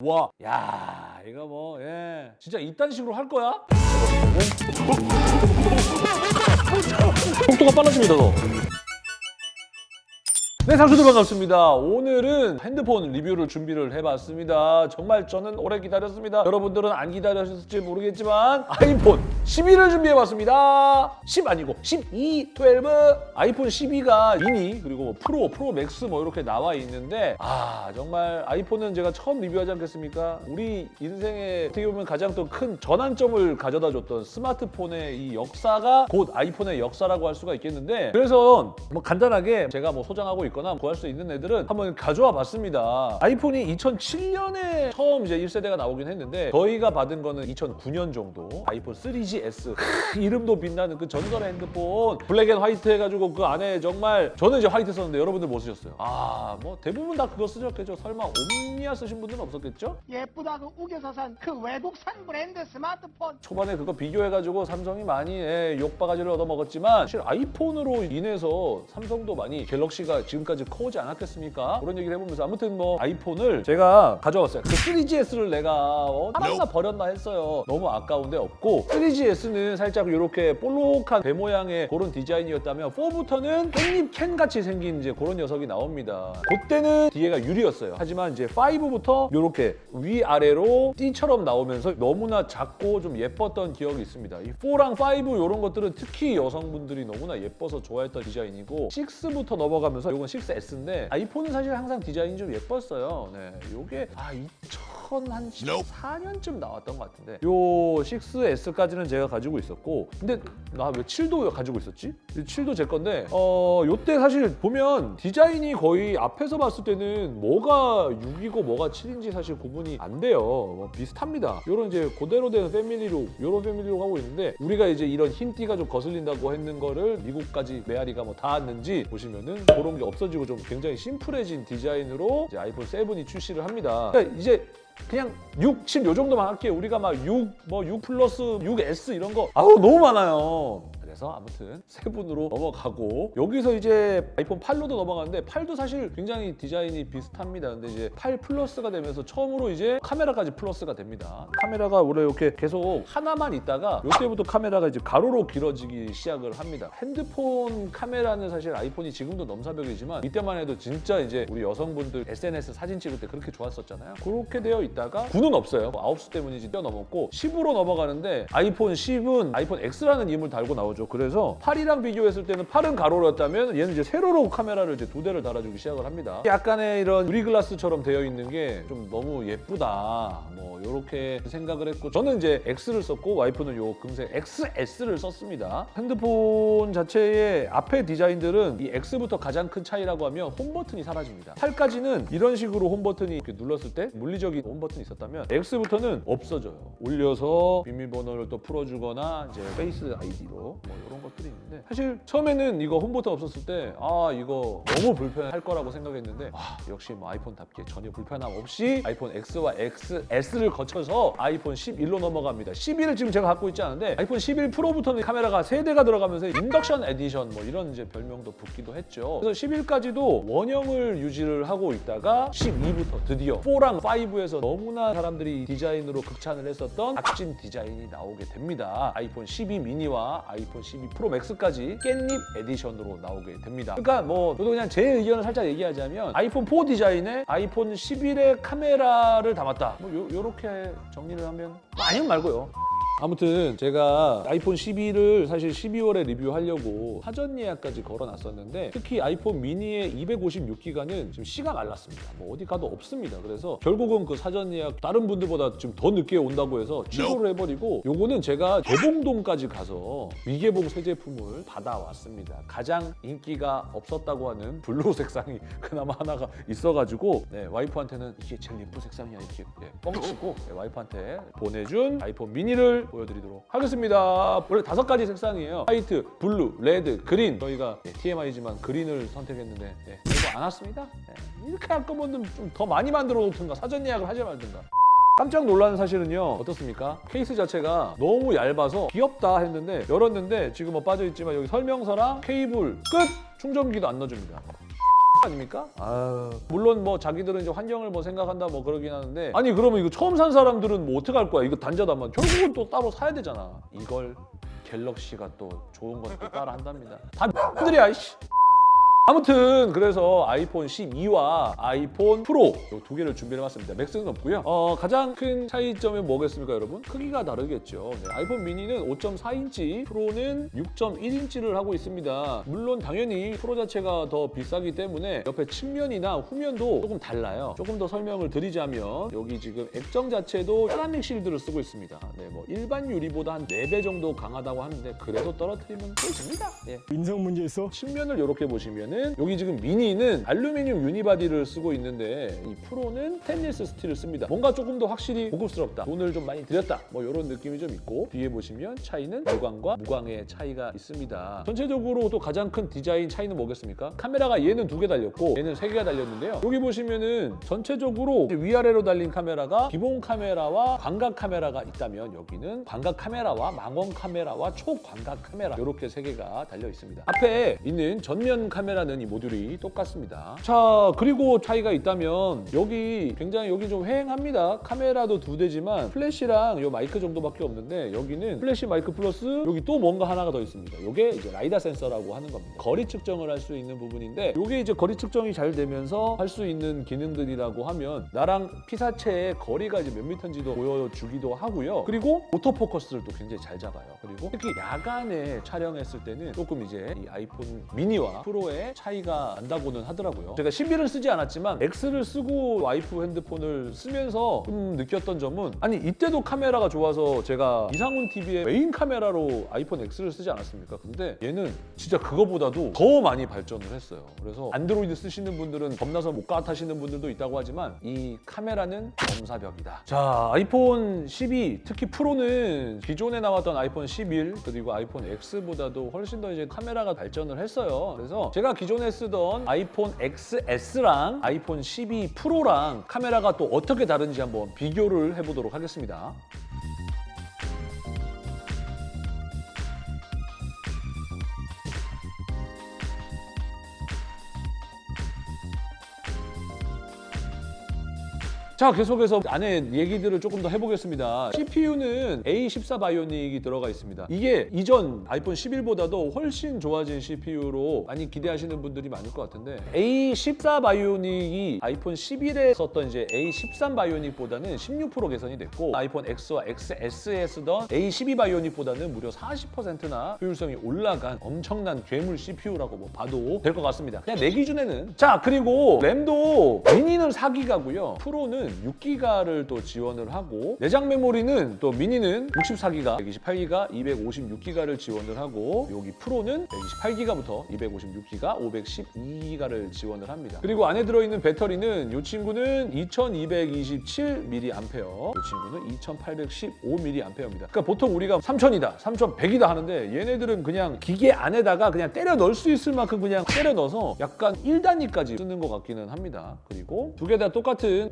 와, 야, 이거 뭐, 예. 진짜 이딴 식으로 할 거야? 속도가 빨라집니다, 너. 네, 상수들 반갑습니다. 오늘은 핸드폰 리뷰를 준비를 해봤습니다. 정말 저는 오래 기다렸습니다. 여러분들은 안 기다리셨을지 모르겠지만 아이폰 12를 준비해봤습니다. 10 아니고 12, 12. 아이폰 12가 미니 그리고 뭐 프로, 프로 맥스 뭐 이렇게 나와 있는데 아 정말 아이폰은 제가 처음 리뷰하지 않겠습니까? 우리 인생에 어떻게 보면 가장 또 큰 전환점을 가져다 줬던 스마트폰의 이 역사가 곧 아이폰의 역사라고 할 수가 있겠는데 그래서 뭐 간단하게 제가 뭐 소장하고 있 거나 구할 수 있는 애들은 한번 가져와 봤습니다. 아이폰이 2007년에 처음 이제 1세대가 나오긴 했는데 저희가 받은 거는 2009년 정도 아이폰 3GS 크, 이름도 빛나는 그 전설의 핸드폰 black and white 해가지고 그 안에 정말 저는 이제 화이트 썼는데 여러분들 뭐 쓰셨어요? 아 뭐 대부분 다 그거 쓰셨겠죠? 설마 옴니아 쓰신 분들은 없었겠죠? 예쁘다고 우겨서 산 그 외국산 브랜드 스마트폰 초반에 그거 비교해가지고 삼성이 많이 예, 욕바가지를 얻어먹었지만 사실 아이폰으로 인해서 삼성도 많이 갤럭시가 지금 까지 커오지 않았겠습니까? 그런 얘기를 해보면서 아무튼 뭐 아이폰을 제가 가져왔어요. 그 3GS를 내가 어, 팔았나 버렸나 했어요. 너무 아까운데 없고 3GS는 살짝 이렇게 볼록한 배 모양의 그런 디자인이었다면 4부터는 깻잎 캔같이 생긴 이제 그런 녀석이 나옵니다. 그때는 뒤에가 유리였어요. 하지만 이제 5부터 이렇게 위아래로 띠처럼 나오면서 너무나 작고 좀 예뻤던 기억이 있습니다. 이 4랑 5 이런 것들은 특히 여성분들이 너무나 예뻐서 좋아했던 디자인이고 6부터 넘어가면서 이건 6S인데 아이폰은 사실 항상 디자인이 좀 예뻤어요. 네, 요게 아 2014년쯤 나왔던 것 같은데 요 6S까지는 제가 가지고 있었고 근데 나 왜 7도 가지고 있었지? 7도 제 건데 어 요때 사실 보면 디자인이 거의 앞에서 봤을 때는 뭐가 6이고 뭐가 7인지 사실 구분이 안 돼요. 뭐 비슷합니다. 요런 이제 그대로 된 패밀리로 요런 패밀리로 가고 있는데 우리가 이제 이런 흰 띠가 좀 거슬린다고 했는 거를 미국까지 메아리가 뭐 닿았는지 보시면은 그런 게 없 어지고 좀 굉장히 심플해진 디자인으로 이제 아이폰 7이 출시를 합니다. 그러니까 이제 그냥 6, 7 요 정도만 할게요. 우리가 막 6, 뭐 6 플러스 6S 이런 거 아우 너무 많아요. 그래서 아무튼 세 분으로 넘어가고 여기서 이제 아이폰 8로도 넘어가는데 8도 사실 굉장히 디자인이 비슷합니다. 근데 이제 8 플러스가 되면서 처음으로 이제 카메라까지 플러스가 됩니다. 카메라가 원래 이렇게 계속 하나만 있다가 이때부터 카메라가 이제 가로로 길어지기 시작을 합니다. 핸드폰 카메라는 사실 아이폰이 지금도 넘사벽이지만 이때만 해도 진짜 이제 우리 여성분들 SNS 사진 찍을 때 그렇게 좋았었잖아요. 그렇게 되어 있다가 9는 없어요. 뭐 아홉수 때문인지 뛰어넘었고 10으로 넘어가는데 아이폰 10은 아이폰 X라는 이름을 달고 나오죠. 그래서 8이랑 비교했을 때는 8은 가로였다면 얘는 이제 세로로 카메라를 이제 두 대를 달아주기 시작을 합니다. 약간의 이런 유리글라스처럼 되어 있는 게 좀 너무 예쁘다. 뭐 이렇게 생각을 했고 저는 이제 X를 썼고 와이프는 요 금색 XS를 썼습니다. 핸드폰 자체의 앞에 디자인들은 이 X부터 가장 큰 차이라고 하면 홈 버튼이 사라집니다. 8까지는 이런 식으로 홈 버튼이 이렇게 눌렀을 때 물리적인 홈 버튼이 있었다면 X부터는 없어져요. 올려서 비밀번호를 또 풀어주거나 이제 Face ID로 뭐 이런 것들이 있는데 사실 처음에는 이거 홈 버튼 없었을 때 아 이거 너무 불편할 거라고 생각했는데 아 역시 뭐 아이폰답게 전혀 불편함 없이 아이폰 X와 XS를 거쳐서 아이폰 11로 넘어갑니다. 11을 지금 제가 갖고 있지 않은데 아이폰 11 프로부터는 카메라가 세 대가 들어가면서 인덕션 에디션 뭐 이런 이제 별명도 붙기도 했죠. 그래서 11까지도 원형을 유지를 하고 있다가 12부터 드디어 4랑 5에서 너무나 사람들이 디자인으로 극찬을 했었던 각진 디자인이 나오게 됩니다. 아이폰 12 미니와 아이폰 12 프로 맥스까지 깻잎 edition으로 나오게 됩니다. 그러니까 뭐 저도 그냥 제 의견을 살짝 얘기하자면 아이폰 4 디자인에 아이폰 11의 카메라를 담았다. 뭐 요, 요렇게 정리를 하면 뭐 아니면 말고요. 아무튼 제가 아이폰 12를 사실 12월에 리뷰하려고 사전 예약까지 걸어놨었는데 특히 아이폰 미니의 256기가는 지금 씨가 말랐습니다. 뭐 어디 가도 없습니다. 그래서 결국은 그 사전 예약 다른 분들보다 좀더 늦게 온다고 해서 취소를 해버리고 요거는 제가 개봉동까지 가서 미개봉 새 제품을 받아왔습니다. 가장 인기가 없었다고 하는 blue 색상이 그나마 하나가 있어가지고 네, 와이프한테는 이게 제일 예쁜 색상이야 이렇게 네, 뻥치고 네, 와이프한테 보내준 아이폰 미니를 보여드리도록 하겠습니다. 원래 다섯 가지 색상이에요. white, blue, red, green. 저희가 네, TMI지만 green을 선택했는데 네, 이거 안 왔습니다. 네, 이렇게 할 거면 좀더 많이 만들어 놓든가 사전 예약을 하지 말든가. 깜짝 놀라는 사실은요 어떻습니까? 케이스 자체가 너무 얇아서 귀엽다 했는데 열었는데 지금 뭐 빠져있지만 여기 설명서랑 케이블 끝! 충전기도 안 넣어줍니다 아닙니까? 아 물론 뭐 자기들은 이제 환경을 뭐 생각한다 뭐 그러긴 하는데 아니 그러면 이거 처음 산 사람들은 뭐 어떻게 할 거야? 이거 단자다만 결국은 또 따로 사야 되잖아. 이걸 갤럭시가 또 좋은 건또 따라 한답니다. 다 X들이야 이씨. 아무튼 그래서 아이폰 12와 아이폰 프로 이두 개를 준비해봤습니다. 맥스는 없고요. 어, 가장 큰 차이점이 뭐겠습니까, 여러분? 크기가 다르겠죠. 네, 아이폰 미니는 5.4인치, 프로는 6.1인치를 하고 있습니다. 물론 당연히 프로 자체가 더 비싸기 때문에 옆에 측면이나 후면도 조금 달라요. 조금 더 설명을 드리자면 여기 지금 액정 자체도 ceramic shield를 쓰고 있습니다. 네, 뭐 일반 유리보다 한 4배 정도 강하다고 하는데 그래도 떨어뜨리면 또 집니다. 예. 인성 문제 있어? 측면을 이렇게 보시 면은 여기 지금 미니는 알루미늄 unibody를 쓰고 있는데 이 프로는 스테인리스 스틸을 씁니다. 뭔가 조금 더 확실히 고급스럽다. 돈을 좀 많이 들였다. 뭐 이런 느낌이 좀 있고 뒤에 보시면 차이는 무광과 무광의 차이가 있습니다. 전체적으로 또 가장 큰 디자인 차이는 뭐겠습니까? 카메라가 얘는 두 개 달렸고 얘는 세 개가 달렸는데요. 여기 보시면은 전체적으로 위아래로 달린 카메라가 기본 카메라와 광각 카메라가 있다면 여기는 광각 카메라와 망원 카메라와 초광각 카메라 이렇게 세 개가 달려 있습니다. 앞에 있는 전면 카메라 는 이 모듈이 똑같습니다. 자 그리고 차이가 있다면 여기 굉장히 여기 좀 휑합니다. 카메라도 두 대지만 플래시랑 요 마이크 정도밖에 없는데 여기는 플래시 마이크 플러스 여기 또 뭔가 하나가 더 있습니다. 이게 이제 라이다 센서라고 하는 겁니다. 거리 측정을 할 수 있는 부분인데 이게 이제 거리 측정이 잘 되면서 할 수 있는 기능들이라고 하면 나랑 피사체의 거리가 이제 몇 미터인지도 보여주기도 하고요. 그리고 오토포커스를 또 굉장히 잘 잡아요. 그리고 특히 야간에 촬영했을 때는 조금 이제 이 아이폰 미니와 프로의 차이가 난다고는 하더라고요. 제가 11을 쓰지 않았지만 X를 쓰고 와이프 핸드폰을 쓰면서 좀 느꼈던 점은 아니 이때도 카메라가 좋아서 제가 이상훈 TV의 메인 카메라로 아이폰 X를 쓰지 않았습니까? 근데 얘는 진짜 그거보다도 더 많이 발전을 했어요. 그래서 안드로이드 쓰시는 분들은 겁나서 못 갈아타시는 분들도 있다고 하지만 이 카메라는 넘사벽이다. 자, 아이폰 12 특히 프로는 기존에 나왔던 아이폰 11 그리고 아이폰 X보다도 훨씬 더 이제 카메라가 발전을 했어요. 그래서 제가 기존에 쓰던 아이폰 XS랑 아이폰 12 프로랑 카메라가 또 어떻게 다른지 한번 비교를 해보도록 하겠습니다. 자 계속해서 안에 얘기들을 조금 더 해보겠습니다. CPU는 A14 바이오닉이 들어가 있습니다. 이게 이전 아이폰 11보다도 훨씬 좋아진 CPU로 많이 기대하시는 분들이 많을 것 같은데 A14 바이오닉이 아이폰 11에 썼던 이제 A13 바이오닉보다는 16% 개선이 됐고 아이폰 X와 XS에 쓰던 A12 바이오닉보다는 무려 40%나 효율성이 올라간 엄청난 괴물 CPU라고 뭐 봐도 될 것 같습니다. 그냥 내 기준에는 자 그리고 램도 미니는 4기가고요. 프로는 6기가를 또 지원을 하고 내장 메모리는 또 미니는 64기가, 128기가, 256기가를 지원을 하고 여기 프로는 128기가부터 256기가, 512기가를 지원을 합니다. 그리고 안에 들어있는 배터리는 이 친구는 2227mAh, 이 친구는 2815mAh입니다. 그러니까 보통 우리가 3000이다, 3100이다 하는데 얘네들은 그냥 기계 안에다가 그냥 때려 넣을 수 있을 만큼 그냥 때려 넣어서 약간 1단위까지 쓰는 것 같기는 합니다. 그리고 두 개 다 똑같은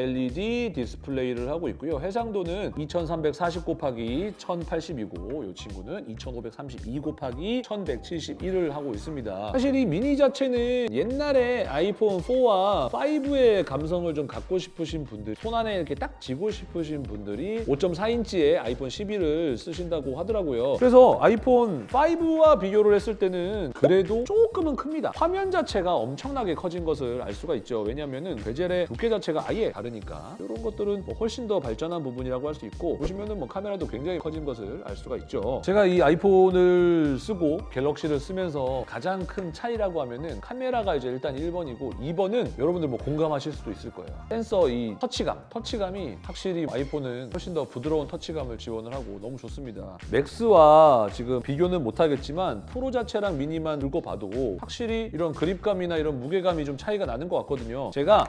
OLED 디스플레이를 하고 있고요. 해상도는 2340 곱하기 1080이고 이 친구는 2532 곱하기 1171을 하고 있습니다. 사실 이 미니 자체는 옛날에 아이폰 4와 5의 감성을 좀 갖고 싶으신 분들 손 안에 이렇게 딱 쥐고 싶으신 분들이 5.4인치의 아이폰 11을 쓰신다고 하더라고요. 그래서 아이폰 5와 비교를 했을 때는 그래도 조금은 큽니다. 화면 자체가 엄청나게 커진 것을 알 수가 있죠. 왜냐면은 베젤의 두께 자체가 아예 다 르니까 이런 것들은 뭐 훨씬 더 발전한 부분이라고 할 수 있고 보시면은 뭐 카메라도 굉장히 커진 것을 알 수가 있죠. 제가 이 아이폰을 쓰고 갤럭시를 쓰면서 가장 큰 차이라고 하면은 카메라가 이제 일단 1번이고 2번은 여러분들 뭐 공감하실 수도 있을 거예요. 센서 이 터치감, 터치감이 확실히 아이폰은 훨씬 더 부드러운 터치감을 지원을 하고 너무 좋습니다. 맥스와 지금 비교는 못하겠지만 프로 자체랑 미니만 들고 봐도 확실히 이런 그립감이나 이런 무게감이 좀 차이가 나는 것 같거든요. 제가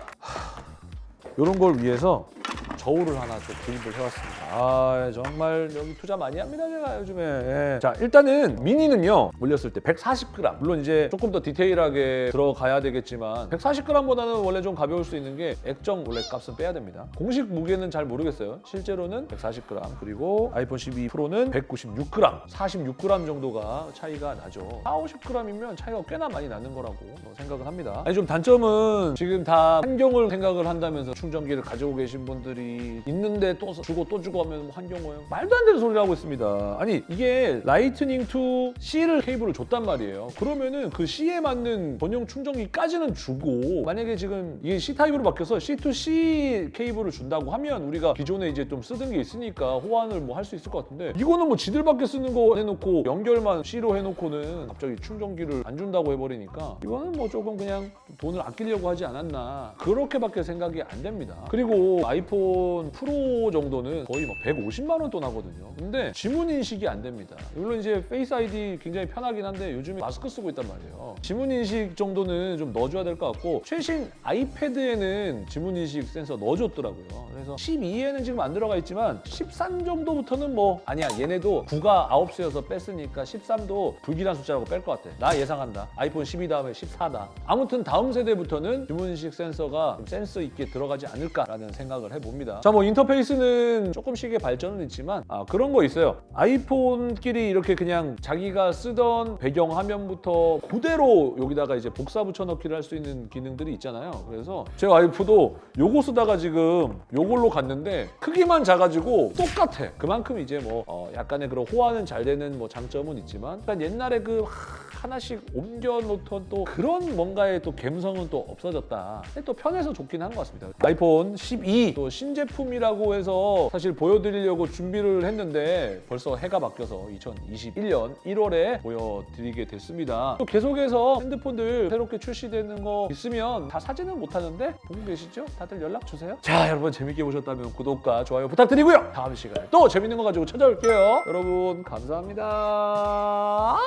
이런 걸 위해서 저울을 하나 좀 구입을 해왔습니다. 아 정말 여기 투자 많이 합니다 제가 요즘에. 예. 자 일단은 미니는요 올렸을 때 140g. 물론 이제 조금 더 디테일하게 들어가야 되겠지만 140g보다는 원래 좀 가벼울 수 있는 게 액정 원래 값은 빼야 됩니다. 공식 무게는 잘 모르겠어요. 실제로는 140g 그리고 아이폰 12 프로는 196g, 46g 정도가 차이가 나죠. 4, 50g이면 차이가 꽤나 많이 나는 거라고 생각을 합니다. 아니 좀 단점은 지금 다 환경을 생각을 한다면서 충전기를 가지고 계신 분들이 있는데 또 주고 또 주고 하면 뭐 환경 오염 말도 안 되는 소리를 하고 있습니다. 아니 이게 Lightning to C를 케이블을 줬단 말이에요. 그러면은 그 C에 맞는 전용 충전기까지는 주고 만약에 지금 이게 C 타입으로 바뀌어서 C to C 케이블을 준다고 하면 우리가 기존에 이제 좀 쓰던 게 있으니까 호환을 뭐 할 수 있을 것 같은데 이거는 뭐 지들밖에 쓰는 거 해놓고 연결만 C로 해놓고는 갑자기 충전기를 안 준다고 해버리니까 이거는 뭐 조금 그냥 돈을 아끼려고 하지 않았나 그렇게밖에 생각이 안 됩니다. 그리고 아이폰 프로 정도는 거의 막 150만 원 돈 하거든요. 근데 지문 인식이 안 됩니다. 물론 이제 Face ID 굉장히 편하긴 한데 요즘에 마스크 쓰고 있단 말이에요. 지문 인식 정도는 좀 넣어줘야 될 것 같고 최신 아이패드에는 지문 인식 센서 넣어줬더라고요. 그래서 12에는 지금 안 들어가 있지만 13 정도부터는 뭐 아니야 얘네도 9가 9수여서 뺐으니까 13도 불길한 숫자라고 뺄 것 같아. 나 예상한다. 아이폰 12 다음에 14다. 아무튼 다음 세대부터는 지문 인식 센서가 좀 센스 있게 들어가지 않을까라는 생각을 해봅니다. 자 뭐 인터페이스는 조금씩의 발전은 있지만 아, 그런 거 있어요. 아이폰끼리 이렇게 그냥 자기가 쓰던 배경 화면부터 그대로 여기다가 이제 복사 붙여넣기를 할 수 있는 기능들이 있잖아요. 그래서 제 와이프도 요거 쓰다가 지금 요걸로 갔는데 크기만 작아지고 똑같아. 그만큼 이제 뭐 어, 약간의 그런 호환은 잘 되는 뭐 장점은 있지만 약간 옛날에 그 하나씩 옮겨 놓던 또 그런 뭔가의 또 감성은 또 없어졌다. 또 편해서 좋긴 한 것 같습니다. 아이폰 12 또 신제품이라고 해서 사실 보여드리려고 준비를 했는데 벌써 해가 바뀌어서 2021년 1월에 보여드리게 됐습니다. 또 계속해서 핸드폰들 새롭게 출시되는 거 있으면 다 사지는 못하는데 보고 계시죠? 다들 연락 주세요. 자 여러분 재밌게 보셨다면 구독과 좋아요 부탁드리고요. 다음 시간에 또 재밌는 거 가지고 찾아올게요. 여러분 감사합니다.